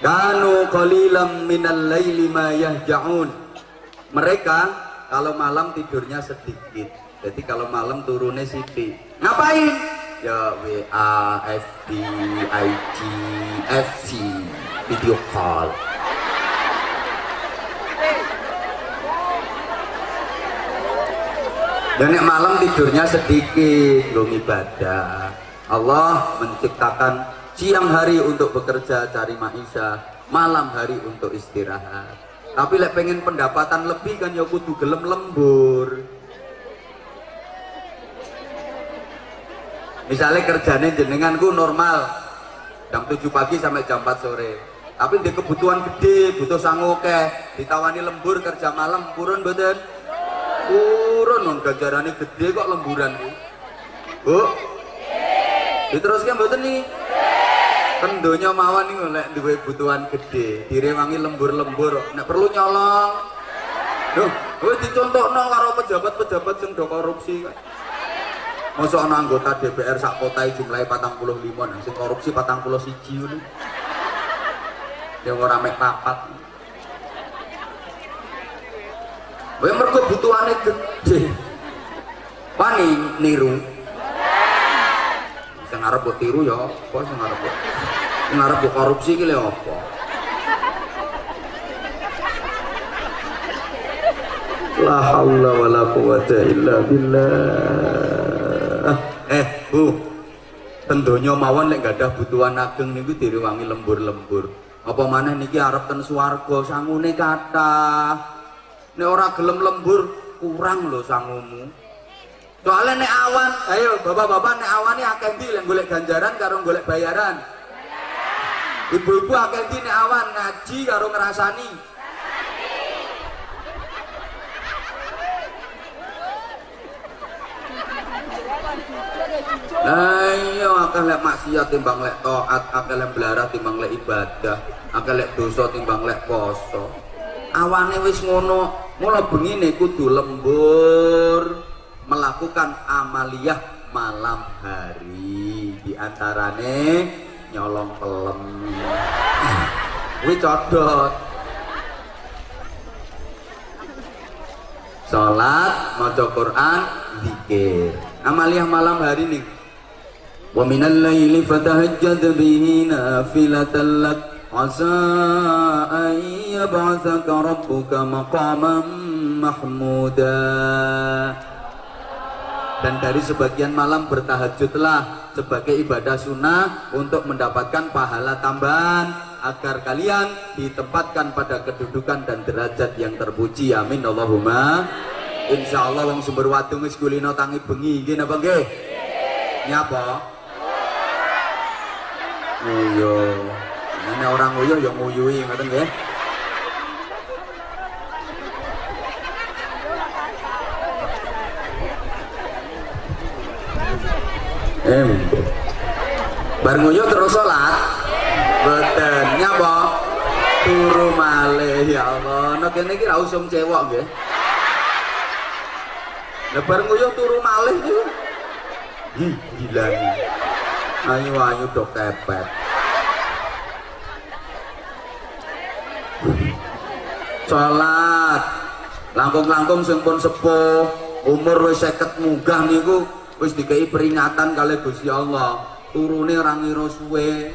kanu qalilam minal laili ma yahja'un. Mereka kalau malam tidurnya sedikit. Jadi kalau malam turunnya sidik. Ngapain? Ya WA, FB, IG, FC video call. Dan malam tidurnya sedikit belum ibadah. Allah menciptakan siang hari untuk bekerja cari maisha. Malam hari untuk istirahat. Tapi lek pengen pendapatan lebih kan ya kudu gelem lembur. Misalnya kerjanya jenenganku normal. Jam 7 pagi sampai jam 4 sore. Tapi di kebutuhan gede butuh sanggup ditawani lembur kerja malam kurun betul turun non gajarannya gede kok lemburan bu. Bu? Diteruskan betul nih kendonya mawon nih oleh dua kebutuhan gede direwangi lembur-lembur nek perlu nyolong Duh, dicontoh no karo pejabat-pejabat yang do korupsi. Masuk ana anggota DPR sak kota jumlahnya patang puluh lima, nang sing korupsi patang puluh siji ini. Yang orang mek papat. Wae mergo butuhane gede. Wani niru. Sing arep mbok tiru ya apa sing arep mbok. Sing arep mbok korupsi iki lho apa? La haula wala quwata illa billah. Eh, Bu. Tentunya mawon lek gadah butuhan ageng niku direwangi lembur-lembur. Apa maneh niki arep ten swarga sangune kathah. Nek ora gelem lembur kurang lho sangumu. Soalnya nek awan, ayo bapak-bapak nek awan ini akeh ndi lek golek ganjaran karo golek bayaran. Ibu-ibu akeh ndi nek awan ngaji karo ngrasani. Lah iya lek maksiat timbang lek taat, akeh lek belarat timbang lek ibadah, akeh lek dosa timbang lek poso. Awane wis ngono, mula bengine kudu lembur melakukan amaliyah malam hari di antarane nyolong pelem. Kuwi codot. Salat, maca Quran, zikir. Amaliyah malam hari nih. Wa minal laili fatahajjad bihi nafilatan lak asa an rabbuka maqaman mahmuda. Dan dari sebagian malam bertahajudlah sebagai ibadah sunnah untuk mendapatkan pahala tambahan agar kalian ditempatkan pada kedudukan dan derajat yang terpuji. Amin Allahumma. Insya Allah wong sumber wadung wis kulino tangi bengi nggih napa nggih? Nyapa? Uyo. Ini orang uyo yang nguyui ngoten nggih. Em. Bar nguyu terus salat. Boten nyapa? Turu malih ya Allah. Nek kene iki ra usum cewek nggih. Lebar nguyuh turu malih niku. Ih, gila. Ayo ayo dok kepet. Salat. Langkung-langkung sing pun sepuh, umur wis 50 munggah niku wis dikai peringatan kali Gusti Allah. Turune ora ngira suwe.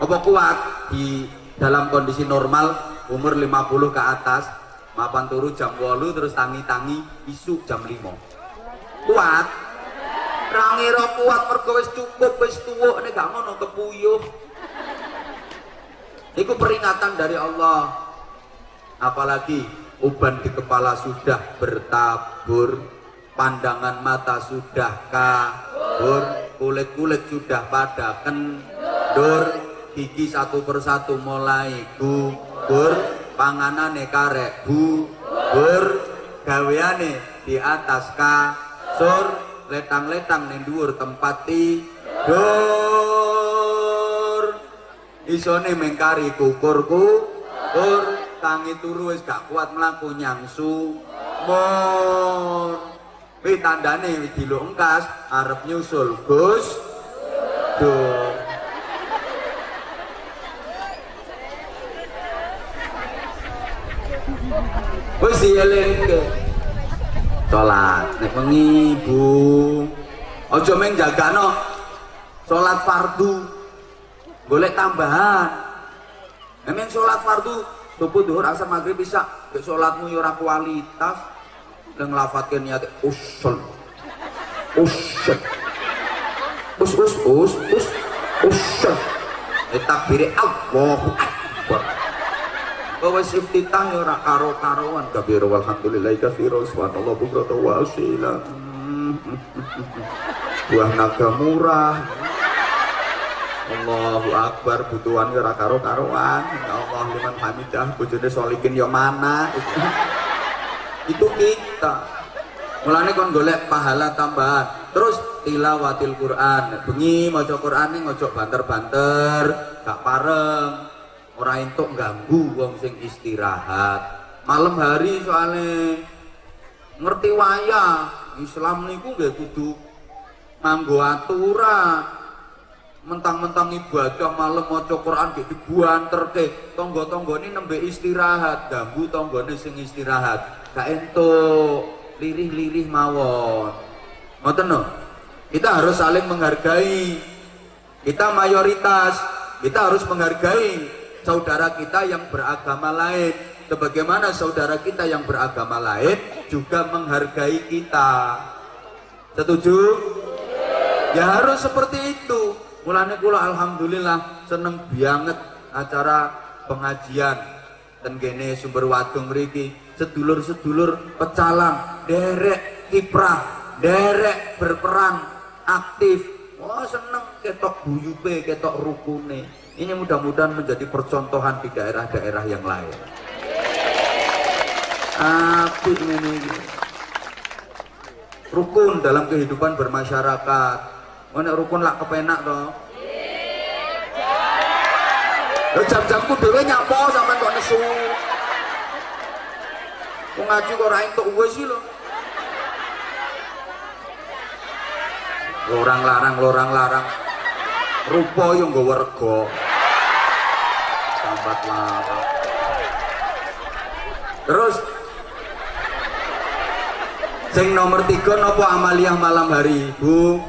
Apa kuat? Di dalam kondisi normal umur 50 ke atas mapan turu jam 8 terus tangi-tangi isu jam 5 kuat? Rangiro kuat mergo wis cukup wis tuwuk nek gak ngono kepuyuh. Iku peringatan dari Allah. Apalagi uban di kepala sudah bertabur pandangan mata sudah kabur kulit-kulit sudah pada kendur gigi satu persatu mulai gugur panganane karek bubur gaweane di atas kasur letang-letang ning dhuwur tempat tidur isone mengkari kukur kukur tangi turu wis gak kuat mlaku nyangsu. Mon Kuwi tandane wis diluk engkas arep nyusul Gus. Duh. Wis sholat Salat nek wengi Bu. Aja meng jagano salat fardu. boleh tambahan. Nek sholat fardu subuh, duhur, asar, maghrib, bisa ke sholatmu ya kualitas dan ngelafatkan niat usul. Usul. Us us us us. Usul. Takbiri Allahu Akbar. Bahwa iftitah ya ora karo karoan kabir walhamdulillah katsira subhanallah bukrata wa asila. Buah naga murah. Allahu Akbar butuhan ya ora karo-karoan. Ya Allah liman hamidah bojone solikin ya mana? Itu, itu kita mulane kon golek pahala tambahan. Terus tilawatil Quran. Bengi maca Quran ning ojo banter-banter gak pareng ora entuk ganggu wong sing istirahat. Malam hari soalnya ngerti wayah Islam niku nggih kudu manggo aturan. Mentang-mentang ibadah malam maca Quran gitu dibuanter ke tonggo-tonggo ini nembe istirahat ganggu ini sing istirahat gak entuk. Lirih-lirih mawon. Ngoten no kita harus saling menghargai. Kita mayoritas. Kita harus menghargai saudara kita yang beragama lain. Sebagaimana saudara kita yang beragama lain juga menghargai kita. Setuju? Ya harus seperti itu. Mulanya kula alhamdulillah seneng banget acara pengajian. Dan gene sumber wadung mriki sedulur-sedulur pecalang derek kiprah derek berperan aktif. Wah oh, seneng ketok buyupe ketok rukune. Ini mudah-mudahan menjadi percontohan di daerah-daerah yang lain. Apik ini rukun dalam kehidupan bermasyarakat. Mana rukun lah kepenak toh. Jam-jamku dhewe nyapa sampean kok nesu. Wong ngaji kok ora entuk wis lho. Lorang larang, lorang larang. Rupa yo nggawa rega. Sambat larang. Terus sing nomor tiga nopo amaliyah malam hari, Bu?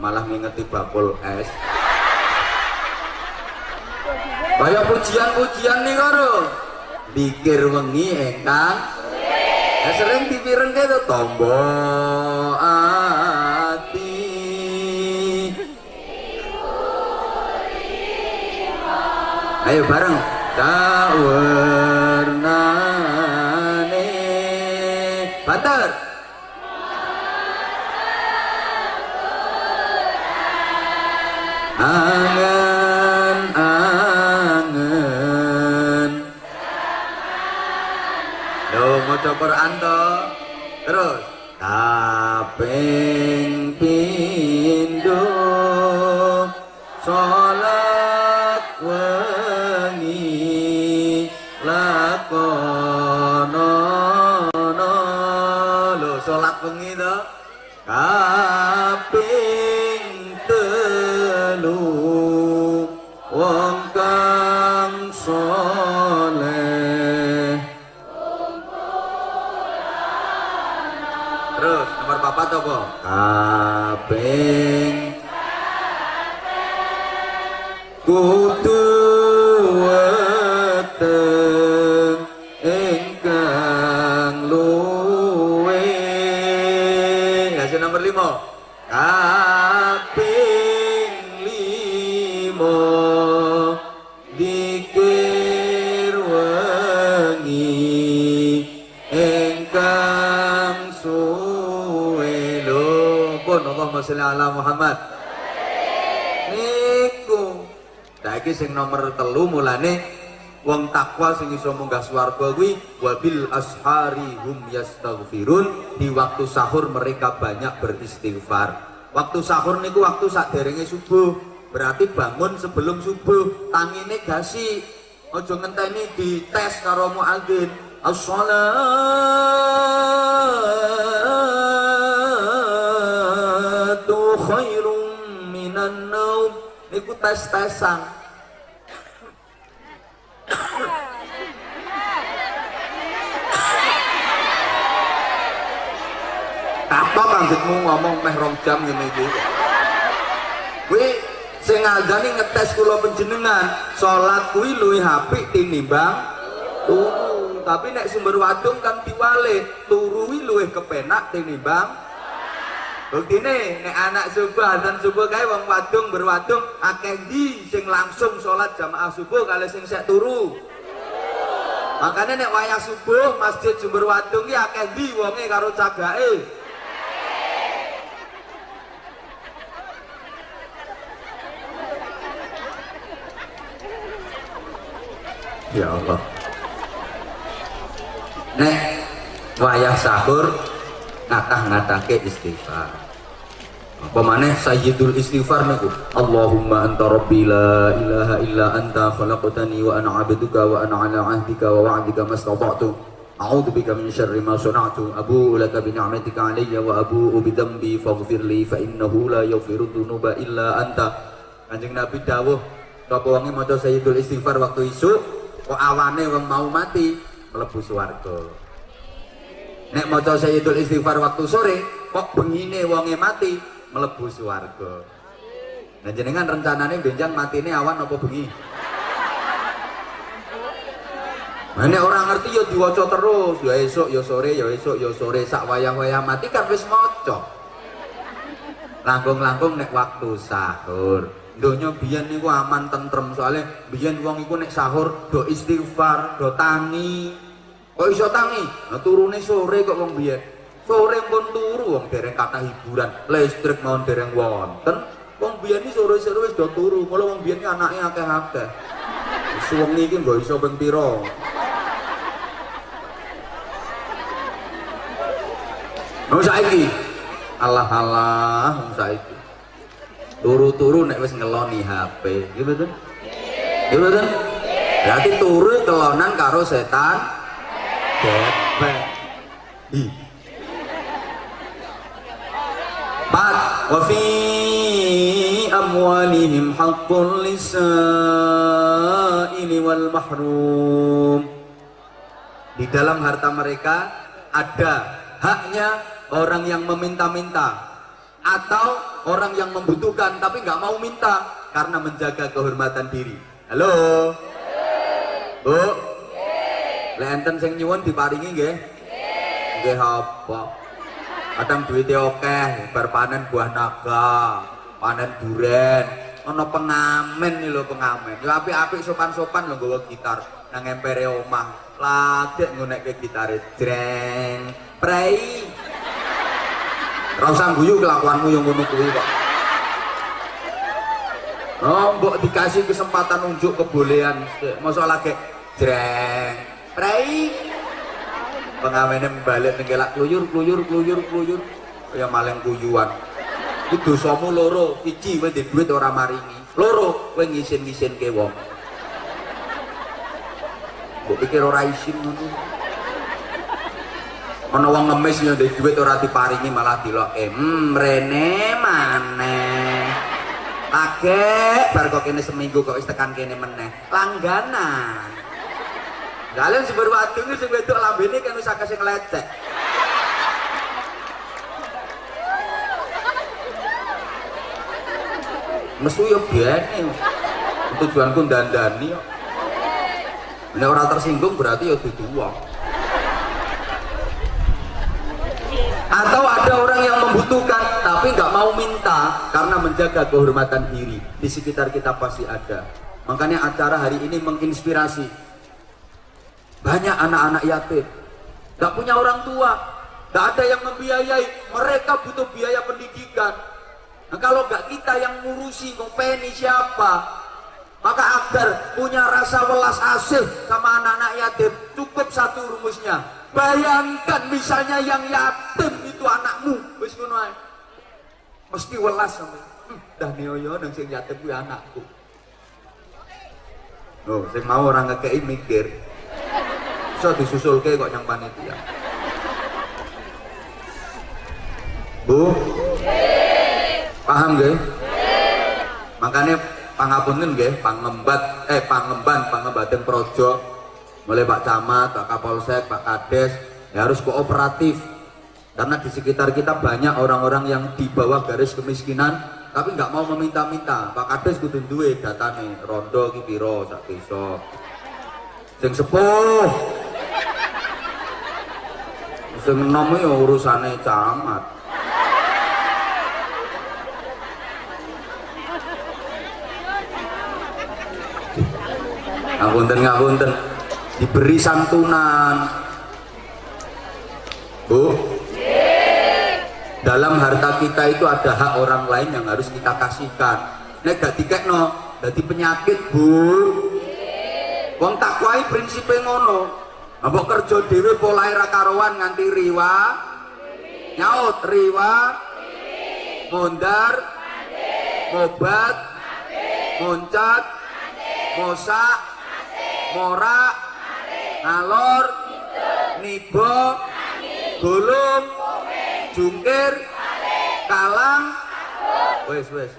malah ngingeti bakul es kaya pujian-pujian nih karo pikir wengi engkang ya sering dipireng itu tombo ati. Ayo bareng. Tak Quran to. Terus kaping pindho salat wengi lakono lo salat wengi to. Kaping apa toh kok? Kabeng Kabeng Kudu Allahumma sholli ala Muhammad. Niku. Saiki sing nomor telu mulane wong takwa sing iso munggah swarga kuwi wabil ashari hum yastaghfirun di waktu sahur mereka banyak beristighfar. Waktu sahur niku waktu saderenge subuh berarti bangun sebelum subuh tangine gasi. Ojo ngenteni dites karo muadzin. As-salat tes-tesan. Apa maksudmu ngomong meh rong jam ini iki? Kuwi sing ngandani ngetes kula penjenengan sholat kuwi lui hp tinimbang turu. Tapi nek sumber wadung kan diwale turu kuwi kepenak tinimbang Buktine nek anak subuh dan subuh kae wong wadung berwadung akeh di sing langsung sholat jamaah subuh kali sing sek turu. Makanya nek wayah subuh masjid Jember Wadung ki akeh di wonge karo cagake. Ya Allah. Nek wayah sahur ngatah-ngatake istighfar. Apa maneh sayyidul istighfar niku? Allahumma anta rabbi la ilaha illa anta khalaqtani wa ana 'abduka wa ana 'ala 'ahdika wa wa'dika mastata'tu. Ma sana'tu abu'u laka bi ni'matika 'alayya wa abu'u bi dhanbi faghfir li fa innahu la yaghfiru dhunuba illa anta. Kanjeng Nabi dawuh sapa wonge maca sayyidul istighfar waktu isuk kok awane wong mau mati? Mlebu swarga Nek maca sayyidul istighfar waktu sore kok bengine wonge mati melebu swarga. Nah jenengan rencananya benjang mati ini awan apa bengi? Ini orang ngerti ya diwaca terus, ya esok, ya sore, ya esok, ya sore, sak wayah-wayah mati kan wis maca. Langkung-langkung nek waktu sahur. Donya biyen niku aman tentrem soalnya biyen wong iku nek sahur do istighfar, do tangi. Kok iso tangi? Nah turune sore kok wong biyen sore pun turu wong dereng kata hiburan. Listrik mau dereng wonten. Wong biyen iki sore-sore wis do turu. Mulo wong biyen anake akeh-akeh. Suwengi iki nggo iso ping pira Wong saiki. Allah Allah wong saiki. Turu-turu nek wis ngeloni HP nggih betul nggih betul berarti turu kelonan karo setan Ih, Empat, wa fi amwalihim haqqul lisaili wal mahrum. Di dalam harta mereka ada haknya orang yang meminta-minta atau orang yang membutuhkan tapi nggak mau minta karena menjaga kehormatan diri. Halo. Bu. Lenten sing nyuwun diparingi nggih? Nggih apa? kadang duitnya oke berpanen buah naga panen duren. Ono pengamen nih lo pengamen. Ya api-api sopan-sopan lo gue gitar nang empere omah. Lagi ngunek ke gitar jreng prei. Rasa guyu kelakuanmu yang ngono kuwi kok. Oh, mbok dikasih kesempatan unjuk kebolehan. Masa lagi jreng prei pengawene balik nenggelak kluyur kluyur kluyur kluyur ya maling kuyuan. Itu dosamu loro siji kowe duit ora maringi. Loro kowe ngisin-ngisin ke wong. Mbok pikir ora isin ngono. Ana wong ngemis ya di duit ora diparingi malah diloke hmm rene maneh. Agek bar kok kene seminggu kok wis tekan kene meneh. Langganan Kalian si berwadung ini sing wedok lambene kan wis akeh sing lecek. Mesu yo tujuanku dandani kok. Nek ora tersinggung berarti ya dudu. Atau ada orang yang membutuhkan tapi nggak mau minta karena menjaga kehormatan diri. Di sekitar kita pasti ada. Makanya acara hari ini menginspirasi banyak anak-anak yatim, gak punya orang tua, gak ada yang membiayai, mereka butuh biaya pendidikan. Nah, kalau gak kita yang ngurusi, ngopeni siapa? Maka agar punya rasa welas asih sama anak-anak yatim, cukup satu rumusnya. Bayangkan misalnya yang yatim itu anakmu, ngono Mesti welas sama. Hmm, dah nioyo dan sing yatim kuwi anakku. Oh, sing mau orang ngekei mikir, bisa disusulke kok yang panitia. Bu? Paham gak? makanya pangapunten nggih pangembat eh pangemban pangembaten projo. Mulai Pak Camat, Pak Kapolsek, Pak Kades ya harus kooperatif. Karena di sekitar kita banyak orang-orang yang di bawah garis kemiskinan tapi nggak mau meminta-minta. Pak Kades kudu duwe datane rondo ki piro sak sing sepuh sing enom ya urusane camat. Ngapunten ngapunten. Diberi santunan. Bu? Dalam harta kita itu ada hak orang lain yang harus kita kasihkan. Nek gak dikekno jadi penyakit Bu. Wong takwai prinsipnya ngono mbok kerja dhewe polahe ra karuan nganti riwa? Nyaut riwa. Mondar mobat. Moncat mosak. Morak ngalor. Nibo gulung. Jungkir. Kalang. Wes wes.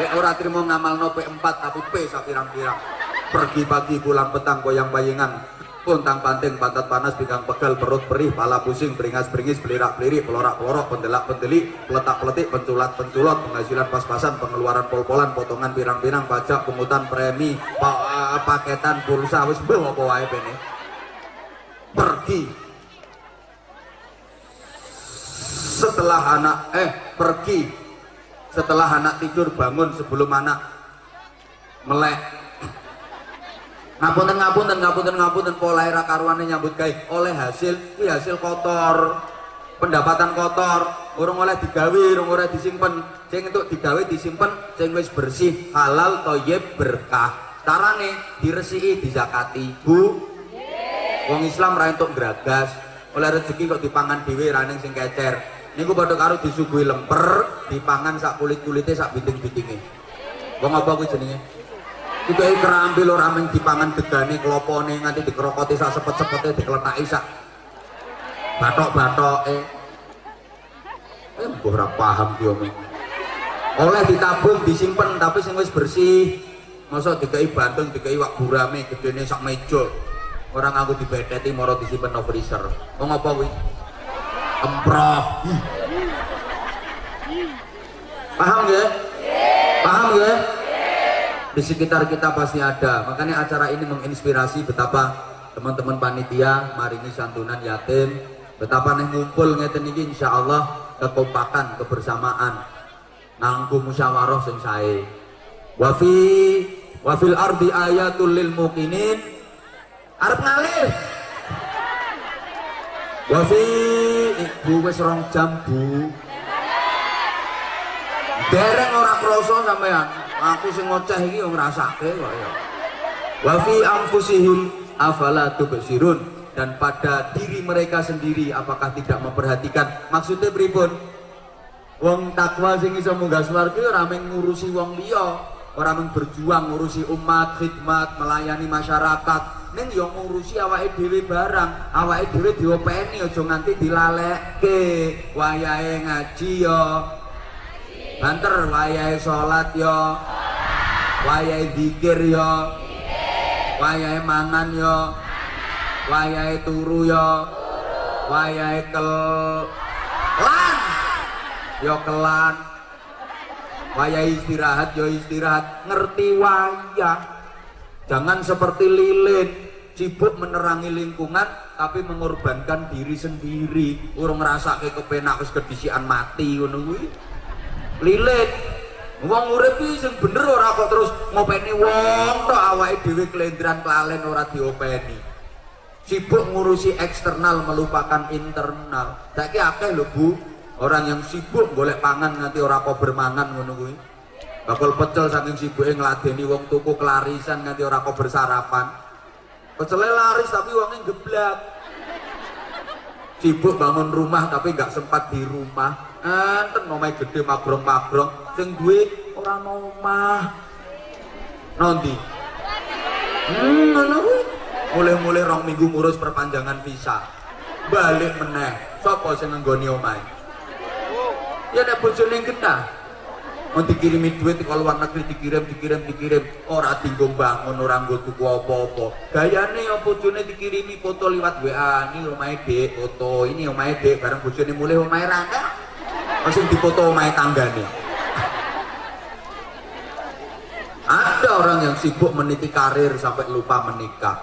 Eh ora trimo ngamal nope 4 tapi P sapirang-pirang pergi pagi pulang petang goyang bayengan. Puntang panting pantat panas pinggang pegal perut perih pala pusing beringas beringis belirak belirik pelorak pelorok pendelak pendelik peletak peletik penculat penculot penghasilan pas-pasan pengeluaran pol-polan potongan pirang-pirang pajak pungutan premi pa paketan pulsa wis apa wae pene. Pergi. Setelah anak eh pergi. Setelah anak tidur bangun sebelum anak melek ngapunten ngapunten ngapunten ngapunten. Pola era karuane nyambut gawe oleh hasil kuwi hasil kotor. Pendapatan kotor. Urung oleh digawe urung oleh disimpen. Sing untuk digawe disimpen sing wis bersih halal toyib berkah. Carane diresiki dizakati. Bu? Wong Islam ra entuk gragas. Oleh rezeki kok dipangan dhewe ra sing kecer. Niku padha karo disuguhi lemper dipangan sak kulit-kulite sak biting-bitinge wong apa kuwi jenenge Iku kerambil ora mung dipangan degane klopone nganti dikrokoti sak sepet-sepete dikletaki sak batok-batoke. Eh mbah ora paham ki omong. Oleh ditabung disimpen tapi sing wis bersih. Masa dikai bantung dikai wak burame gedene sak meja. Orang aku dibeteti moro disimpen no freezer. Wong apa kuwi? Emproh. Paham ya? Paham ya? Di sekitar kita pasti ada. Makanya acara ini menginspirasi betapa teman-teman panitia marini santunan yatim betapa nih ngumpul ngeten ini insya Allah kekompakan kebersamaan nangku musyawarah sing sae. Wafi wafil ardi ayatul lil mukinin arep ngalir wafi ibu wis rong jam bu. Dereng ora kroso sampean aku sing ngoceh iki yo ngrasake kok ya. Wa fi anfusihim afala tubsirun. Dan pada diri mereka sendiri apakah tidak memperhatikan? Maksudnya pripun? Wong takwa sing iso munggah swarga ora ngurusi wong liya. Ora berjuang ngurusi umat khidmat melayani masyarakat. Ning yo ngurusi awake dhewe barang. Awake dhewe diopeni aja nganti dilalekke. Wayahe ngaji yo banter wayahe salat yo wayahe zikir yo wayahe mangan yo wayahe turu yo wayahe kelan. Yo kelan. Wayahe istirahat yo istirahat. Ngerti wayah. Jangan seperti lilin. Sibuk menerangi lingkungan tapi mengorbankan diri sendiri. Urung ngerasa ke kepenak wis kedisian mati ngono kuwi lilit. Wong urip iki sing bener ora kok terus ngopeni wong tok awake dhewe kelendran kelalen ora diopeni. Sibuk ngurusi eksternal melupakan internal. Saiki akeh lho Bu. Orang yang sibuk golek pangan nganti ora kok bermangan ngono kuwi. Bakal pecel saking sibuke ngladeni wong tuku kelarisan nganti ora kok bersarapan. Pecele laris tapi wongnya geblak sibuk bangun rumah tapi nggak sempat di rumah enten omahe gede magrong-magrong. Sing duwe ora omah. Nanti. Hmm mulai-mulai rong minggu ngurus perpanjangan visa. Balik meneh. Sapa sing nggoni omahe? Ya nek bojone genah mau dikirimi duit ke luar negeri dikirim dikirim dikirim. Ora tinggung bangun orang gue tuku apa-apa. Gayane ya bojone dikirimi foto lewat WA ini omahe dek foto. Ini omahe dek bareng bojone mulai omahe rangga langsung dipoto omahe tanggane ada orang yang sibuk meniti karir sampai lupa menikah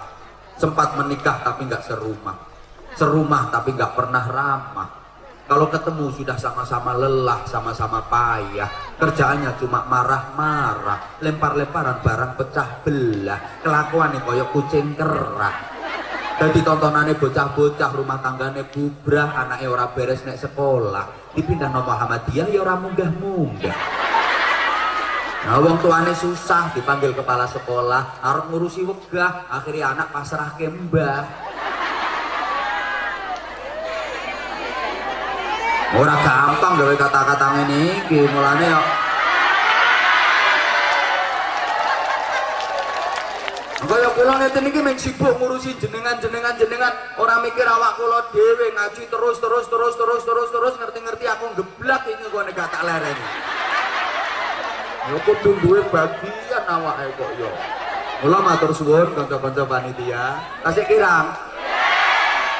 sempat menikah tapi nggak serumah serumah tapi nggak pernah ramah kalau ketemu sudah sama-sama lelah, sama-sama payah. Kerjaannya cuma marah-marah, lempar-lemparan barang pecah belah. Kelakuan nih koyok kucing kerak. Jadi tontonannya bocah-bocah rumah tangganya bubrah, anaknya ora beres naik sekolah. Dipindah nomor Muhammadiyah ya ora munggah-munggah. Nah, wong tuane susah dipanggil kepala sekolah, harus ngurusi wegah, akhirnya anak pasrah ke mbah. ora gampang gawe kata-kata ini iki Kaya kula ngeten iki mung sibuk ngurusi jenengan-jenengan jenengan ora mikir awak kula dhewe ngaji terus terus terus terus terus terus ngerti-ngerti aku geblak iki kok gak tak lereni. Yo kudu duwe bagian awake kok yo. Mula matur suwun kanca-kanca panitia, tasih kirang.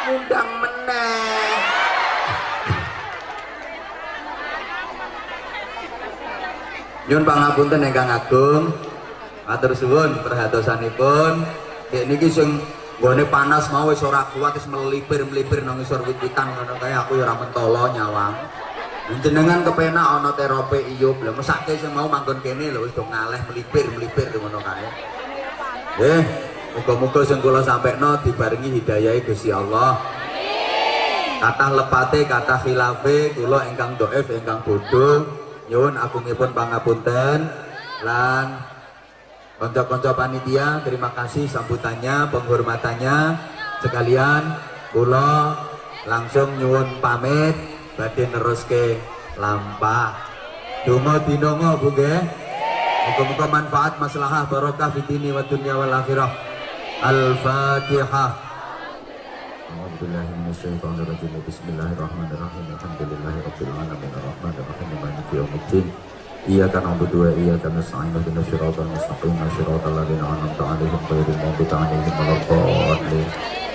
Undang meneh. Nyun pangapunten ingkang agung. Matur suwun perhatosanipun. Nek niki sing gone panas mau wis ora kuat wis melipir-melipir nang isor wit-witan ngono kae aku ya ora mentolo nyawang. Jenengan kepenak ana terapi iyo lho mesake sing mau manggon kene lho wis do ngaleh melipir-melipir ngono kae. Eh, muga-muga sing kula sampekno dibarengi hidayahe Gusti Allah. Kata lepate, kata khilafe, kula ingkang doef, ingkang bodoh, nyuwun agungipun pangapunten lan konco-konco panitia terima kasih sambutannya penghormatannya. Sekalian kula langsung nyuwun pamit. Badhe neruske lampah. Donga dinonga Bu nggih. Muga-muga manfaat maslahah barokah fitini wa dunya wal akhirah. Al-fatihah. Bismillahirrahmanirrahim. Alhamdulillahirabbil alamin. Arrahmanirrahim maliki yaumiddin Iyyaka na'budu wa iyyaka nasta'in ihdinas siratal mustaqim siratal ladzina an'amta 'alaihim ghairil maghdubi 'alaihim waladdallin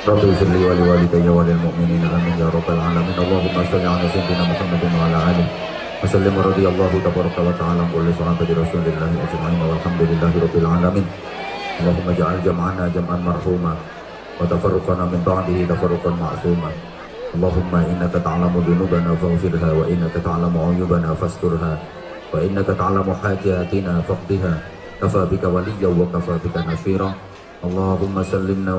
Rabbi firli wa liwalidayya wa lil mu'minina amin ya rabbal alamin Allahumma shalli 'ala sayyidina Muhammadin wa 'ala alihi wa sallim radhiyallahu tabaraka wa ta'ala an kulli sahabati rasulillahi ajma'in walhamdulillahi rabbil alamin Allahumma ja'al jam'ana jam'an marhuma وتفرقنا من بعده تفرقا معصوما اللهم إنك تعلم ذنوبنا فاغفرها وإنك تعلم عيوبنا فاسترها وإنك تعلم حاجاتنا فاقضها كفى بك وليا وكفى بك نصيرا اللهم سلمنا